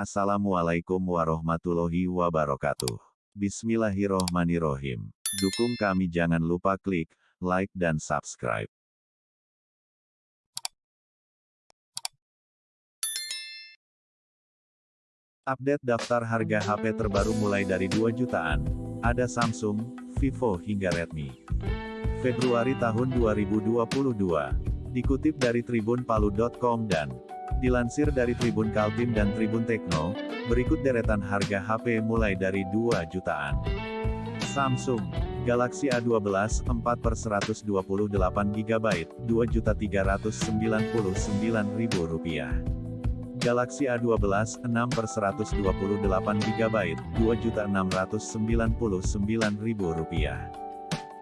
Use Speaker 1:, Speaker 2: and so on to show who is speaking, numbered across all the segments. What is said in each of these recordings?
Speaker 1: Assalamualaikum warahmatullahi wabarakatuh. Bismillahirrohmanirrohim. Dukung kami jangan lupa klik like dan subscribe. Update daftar harga HP terbaru mulai dari 2 jutaan. Ada Samsung, Vivo hingga Redmi. Februari tahun 2022. Dikutip dari tribunpalu.com dan dilansir dari Tribun Kaltim dan Tribun Tekno, berikut deretan harga HP mulai dari 2 jutaan. Samsung Galaxy A12 4 per 128 GB, Rp2.399.000. Galaxy A12 6 per 128 GB, Rp2.699.000.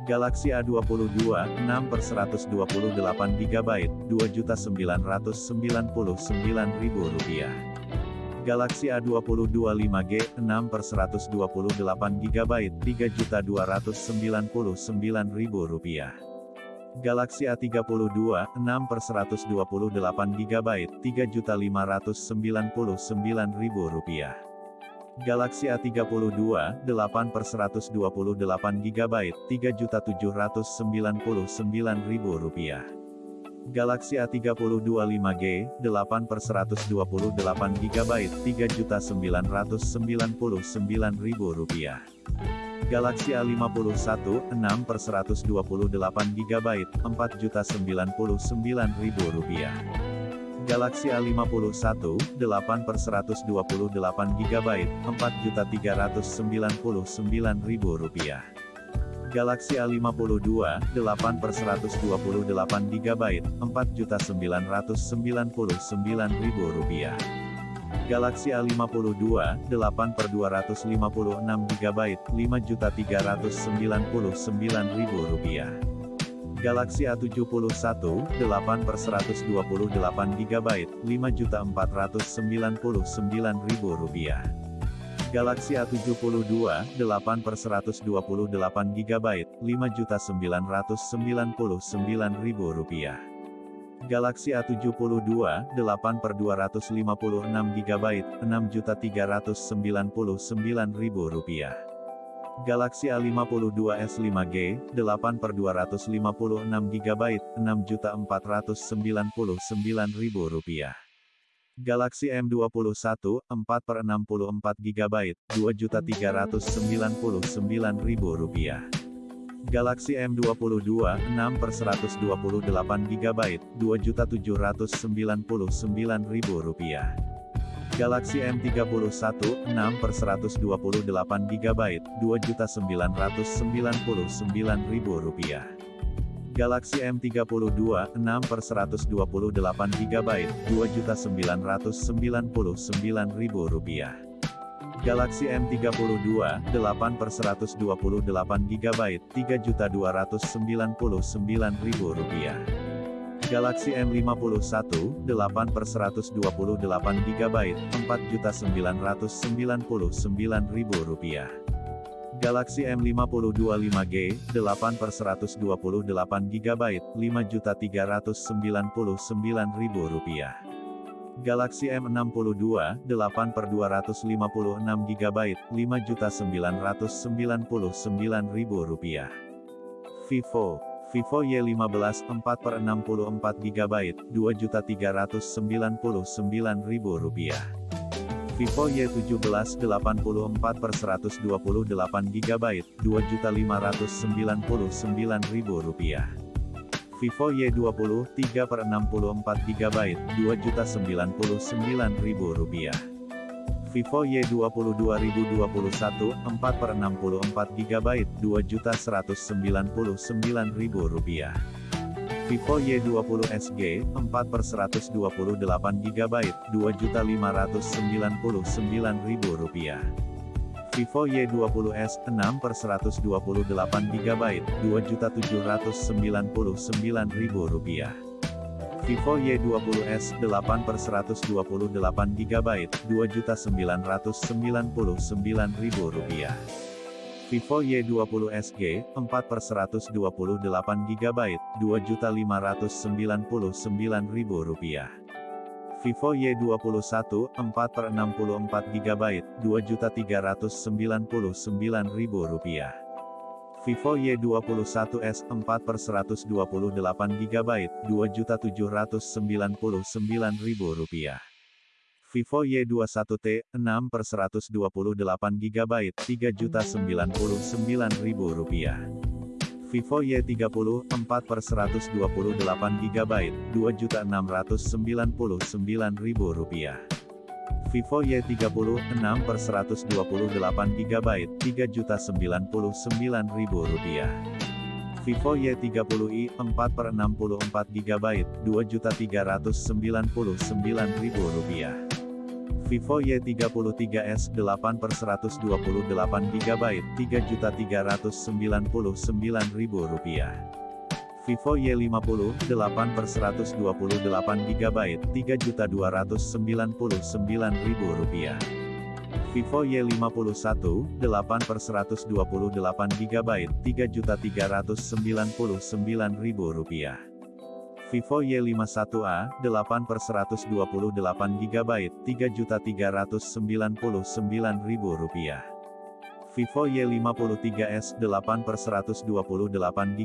Speaker 1: Galaxy A22 6 per 128 GB, Rp2.999.000. Galaxy A22 5G 6 per 128 GB, Rp3.299.000. Galaxy A32, 6 per 128 GB, Rp3.599.000. Galaxy A32, 8 per 128 GB, Rp3.799.000. Galaxy A32 5G, 8 per 128 GB, Rp3.999.000. Galaxy A51, 6 per 128 GB, Rp4.099.000. Galaxy A51, 8 per 128 GB, Rp4.399.000. Galaxy A52, 8 per 128 GB, Rp4.999.000. Galaxy A52, 8 per 256 GB, Rp5.399.000. Galaxy A71, 8 per 128 GB, Rp5.499.000. Galaxy A72, 8 per 128 GB, Rp5.999.000. Galaxy A72, 8 per 256 GB, Rp6.399.000. Galaxy A52s 5G, 8 per 256 GB, Rp6.499.000. Galaxy M21, 4 per 64 GB, Rp2.399.000. Galaxy M22, 6 per 128 GB, Rp2.799.000. Galaxy M31, 6 per 128 GB, Rp2.999.000. Galaxy M32, 6 per 128 GB, Rp2.999.000. Galaxy M32, 8 per 128 GB, Rp3.299.000. Galaxy M51, 8 per 128 GB, Rp4.999.000. Galaxy M52 5G, 8 per 128 GB, Rp5.399.000. Galaxy M62, 8 per 256 GB, Rp5.999.000. Vivo, Vivo Y15, 4 per 64 GB, Rp2.399.000. Vivo Y17, 84 per 128 GB, Rp2.599.000. Vivo Y20, 3 per 64 GB, Rp2.099.000. Vivo Y20 2021, 4 per 64 GB, Rp2.199.000. Vivo Y20 SG, 4 per 128 GB, Rp2.599.000. Vivo Y20s, 6 per 128 GB, Rp2.799.000. Vivo Y20s, 8 per 128 GB, Rp2.999.000. Vivo Y20 SG, 4 per 128 GB, Rp2.599.000. Vivo Y21 4 per 64 GB, Rp2.399.000. Vivo Y21s 4 per 128 GB, Rp2.799.000. Vivo Y21t 6 per 128 GB, Rp3.099.000. Vivo Y30 4 per 128 GB, Rp2.699.000. Vivo Y30 6 per 128 GB, Rp3.099.000. Vivo Y30i 4 per 64 GB, Rp2.399.000. Vivo Y33s 8 per 128 GB, Rp3.399.000. Vivo Y50, 8 per 128 GB, Rp3.299.000. Vivo Y51, 8 per 128 GB, Rp3.399.000. Vivo Y51a, 8 per 128 GB, Rp3.399.000. Vivo Y53s 8 per 128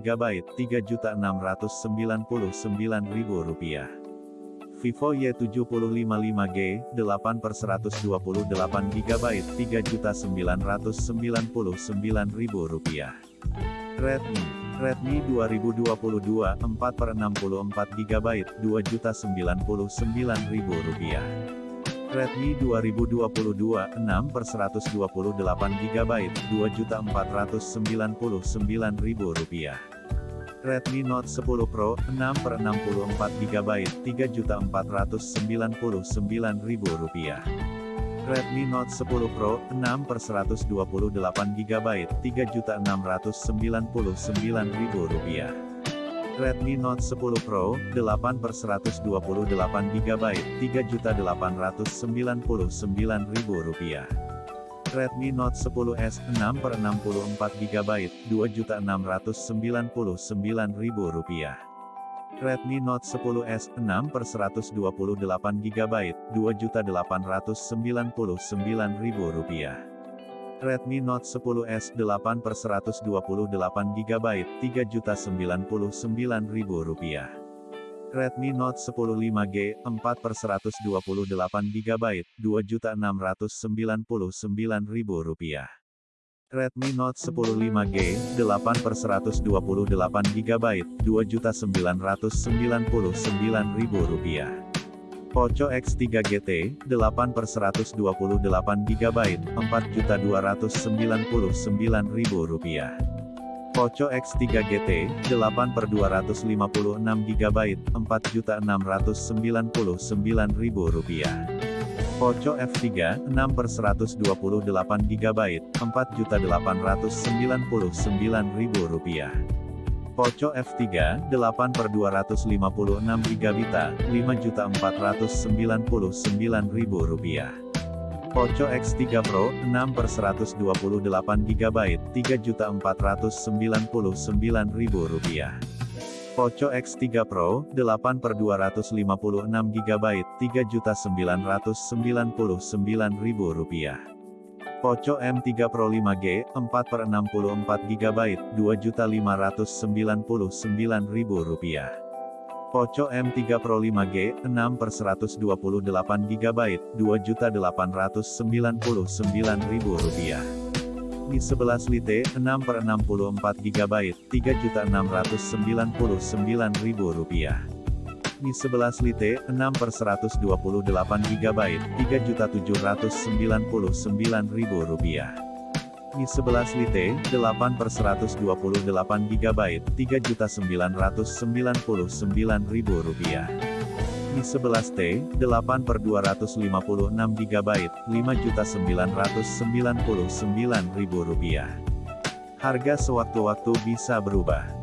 Speaker 1: GB, Rp3.699.000. Vivo Y70 55G, 8 per 128 GB, Rp3.999.000. Redmi Redmi 2022 4 per 64 GB, Rp2.099.000. Redmi 2022 6 per 128 GB, Rp2.499.000. Redmi Note 10 Pro, 6 per 64 GB, Rp3.499.000. Redmi Note 10 Pro, 6 per 128 GB, Rp3.699.000. Redmi Note 10 Pro, 8 per 128 GB, Rp3.899.000. Redmi Note 10s, 6 per 64 GB, Rp2.699.000. Redmi Note 10s, 6 per 128 GB, Rp2.899.000. Redmi Note 10s 8 per 128 GB, Rp3.099.000. Redmi Note 10 5G, 4 per 128 GB, Rp2.699.000. Redmi Note 10 5G, 8 per 128 GB, Rp2.999.000. Poco X3 GT, 8 per 128 GB, Rp4.299.000. Poco X3 GT, 8 per 256 GB, Rp4.699.000. Poco F3, 6 per 128 GB, Rp4.899.000. Poco F3, 8 per 256 GB, Rp5.499.000. Poco X3 Pro, 6 per 128 GB, Rp3.499.000. Poco X3 Pro, 8 per 256 GB, Rp3.999.000. Poco M3 Pro 5G, 4 per 64 GB, Rp2.599.000. Poco M3 Pro 5G, 6 per 128 GB, Rp2.899.000. Mi 11 Lite, 6 per 64 GB, Rp3.699.000. Mi 11 Lite, 6 per 128 GB, Rp3.799.000. Mi 11 Lite, 8 per 128 GB, Rp3.999.000. Mi 11T, 8 per 256 GB, Rp5.999.000. Harga sewaktu-waktu bisa berubah.